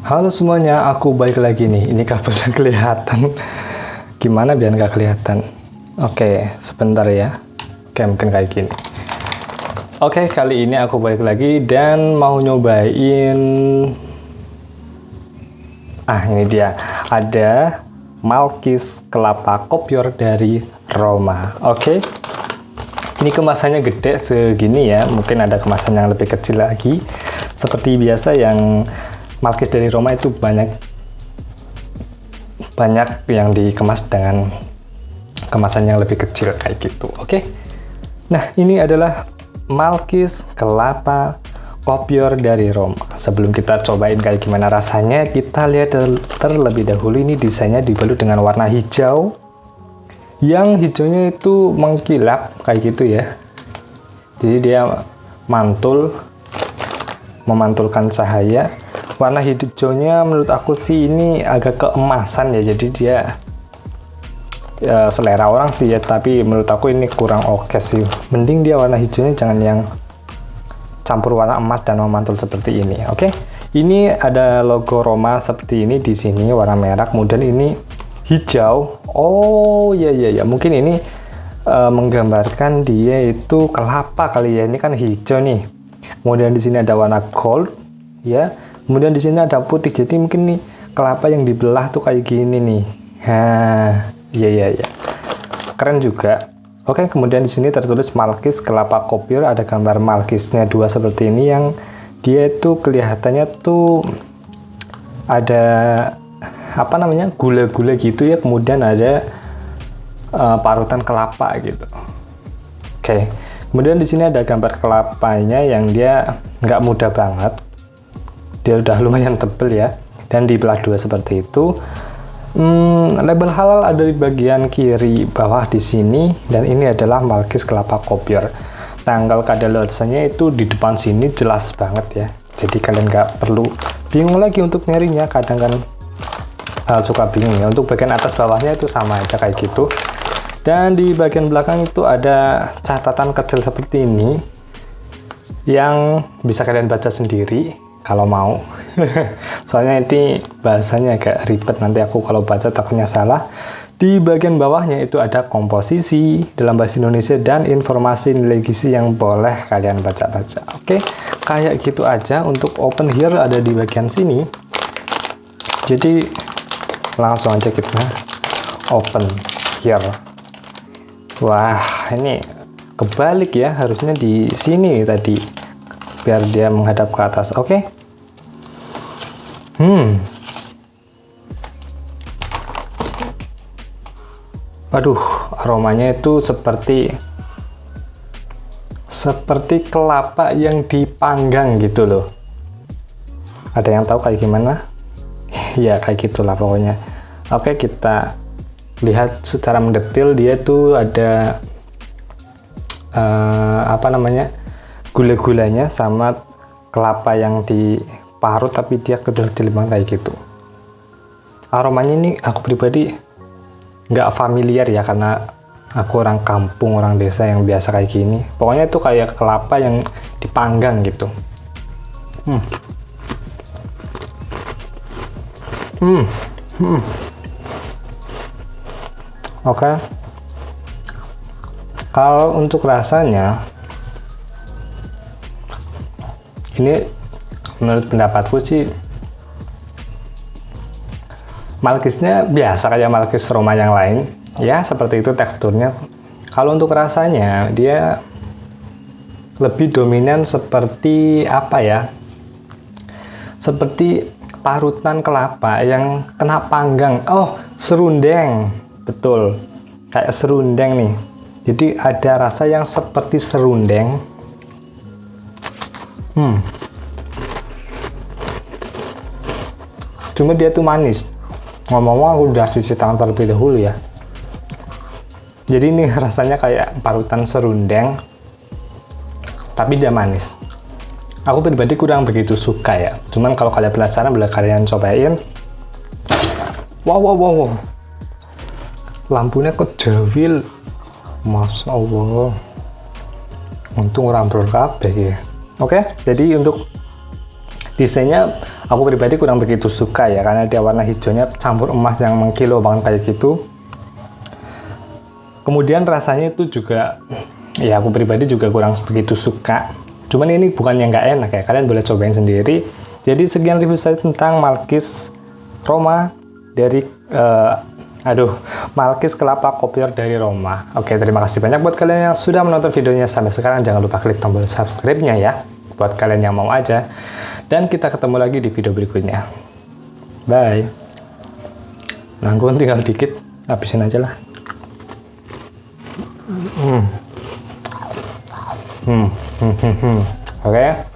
Halo semuanya, aku balik lagi nih. Ini kabelnya kelihatan. Gimana biar nggak kelihatan? Oke, sebentar ya. Oke, mungkin kayak gini. Oke, kali ini aku balik lagi dan mau nyobain... Ah, ini dia. Ada Malkis kelapa kopior dari Roma. Oke. Ini kemasannya gede segini ya. Mungkin ada kemasan yang lebih kecil lagi. Seperti biasa yang Malkis dari Roma itu banyak banyak yang dikemas dengan kemasan yang lebih kecil kayak gitu oke? Okay? nah ini adalah Malkis kelapa kopior dari Roma. Sebelum kita cobain kayak gimana rasanya kita lihat terlebih dahulu ini desainnya dibalut dengan warna hijau. Yang hijaunya itu mengkilap kayak gitu ya. Jadi dia mantul memantulkan cahaya warna hijaunya menurut aku sih ini agak keemasan ya. Jadi dia ya, selera orang sih ya. Tapi menurut aku ini kurang oke okay sih. Mending dia warna hijaunya jangan yang campur warna emas dan memantul seperti ini oke? Okay? ini ada logo Roma seperti ini di sini warna merah. Kemudian ini hijau. Oh ya ya ya mungkin ini uh, menggambarkan dia itu kelapa kali ya. Ini kan hijau nih. Kemudian di sini ada warna gold ya kemudian di sini ada putih. Jadi mungkin nih kelapa yang dibelah tuh kayak gini nih. Nah iya iya iya. Keren juga. Oke kemudian di sini tertulis malkis kelapa kopior. Ada gambar malkisnya dua seperti ini yang dia itu kelihatannya tuh ada apa namanya gula-gula gitu ya. Kemudian ada uh, parutan kelapa gitu. Oke. Kemudian di sini ada gambar kelapanya yang dia nggak mudah banget dia udah lumayan tebel ya. Dan dibelah dua seperti itu hmm, label halal ada di bagian kiri bawah di sini. Dan ini adalah Malkis kelapa kopior. Tanggal kadaluarsanya itu di depan sini jelas banget ya. Jadi kalian nggak perlu bingung lagi untuk nyarinya. Kadang kan uh, suka bingung ya. Untuk bagian atas bawahnya itu sama aja kayak gitu. Dan di bagian belakang itu ada catatan kecil seperti ini yang bisa kalian baca sendiri kalau mau. Soalnya ini bahasanya agak ribet. Nanti aku kalau baca takutnya salah. Di bagian bawahnya itu ada komposisi dalam bahasa Indonesia dan informasi nilai yang boleh kalian baca-baca. Oke kayak gitu aja untuk open here ada di bagian sini. Jadi langsung aja kita open here. Wah ini kebalik ya harusnya di sini tadi biar dia menghadap ke atas oke? Okay? hmm. Aduh aromanya itu seperti seperti kelapa yang dipanggang gitu loh. Ada yang tahu kayak gimana? Ya kayak gitulah pokoknya. Oke kita lihat secara mendetil dia tuh ada uh, apa namanya gula-gulanya sama kelapa yang diparut tapi dia kedel-kedel kayak gitu. Aromanya ini aku pribadi nggak familiar ya karena aku orang kampung orang desa yang biasa kayak gini. Pokoknya itu kayak kelapa yang dipanggang gitu. Hmm. Hmm, hmm. oke. Okay. kalau untuk rasanya ini menurut pendapatku sih malkisnya biasa kayak malkis Roma yang lain. Ya seperti itu teksturnya. Kalau untuk rasanya dia lebih dominan seperti apa ya? Seperti parutan kelapa yang kena panggang. Oh serundeng. Betul. Kayak serundeng nih. Jadi ada rasa yang seperti serundeng hmm. cuma dia tuh manis. Ngomong-ngomong aku udah cuci tangan terlebih dahulu ya. Jadi ini rasanya kayak parutan serundeng tapi dia manis. Aku pribadi kurang begitu suka ya. Cuman kalau kalian penasaran boleh kalian cobain. Wow wow wow, wow. lampunya kejawil. Masya Allah. Untung orang kabeh ya Oke, okay? jadi untuk desainnya aku pribadi kurang begitu suka ya karena dia warna hijaunya campur emas yang mengkilo banget kayak gitu kemudian rasanya itu juga ya aku pribadi juga kurang begitu suka cuman ini bukan yang nggak enak ya kalian boleh cobain sendiri jadi sekian review saya tentang Malkis Roma dari uh, aduh Malkis kelapa kopior dari Roma oke terima kasih banyak buat kalian yang sudah menonton videonya sampai sekarang jangan lupa klik tombol subscribe nya ya buat kalian yang mau aja dan kita ketemu lagi di video berikutnya bye nanggung tinggal dikit habisin aja lah hmm. Hmm. Hmm. Hmm. Hmm. oke okay.